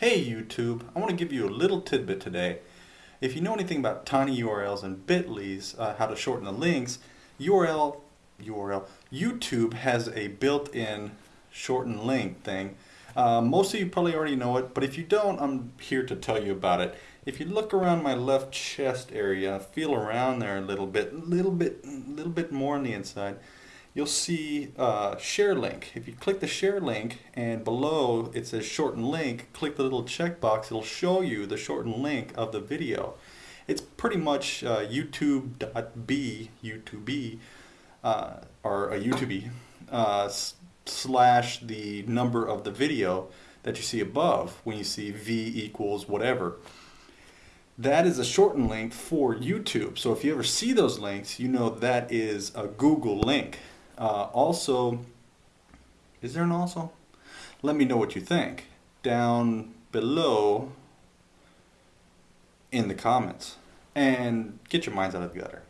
Hey YouTube, I want to give you a little tidbit today. If you know anything about tiny URLs and bit.lys, uh, how to shorten the links, URL, URL, YouTube has a built-in shorten link thing. Uh, most of you probably already know it, but if you don't, I'm here to tell you about it. If you look around my left chest area, feel around there a little bit, little bit, little bit more on the inside, you'll see uh, share link. If you click the share link and below it says shorten link, click the little checkbox, it'll show you the shortened link of the video. It's pretty much uh, youtu.be, YouTube, uh, or a YouTube, uh, slash the number of the video that you see above when you see V equals whatever. That is a shortened link for YouTube. So if you ever see those links, you know that is a Google link. Uh, also, is there an also? Let me know what you think down below in the comments and get your minds out of the gutter.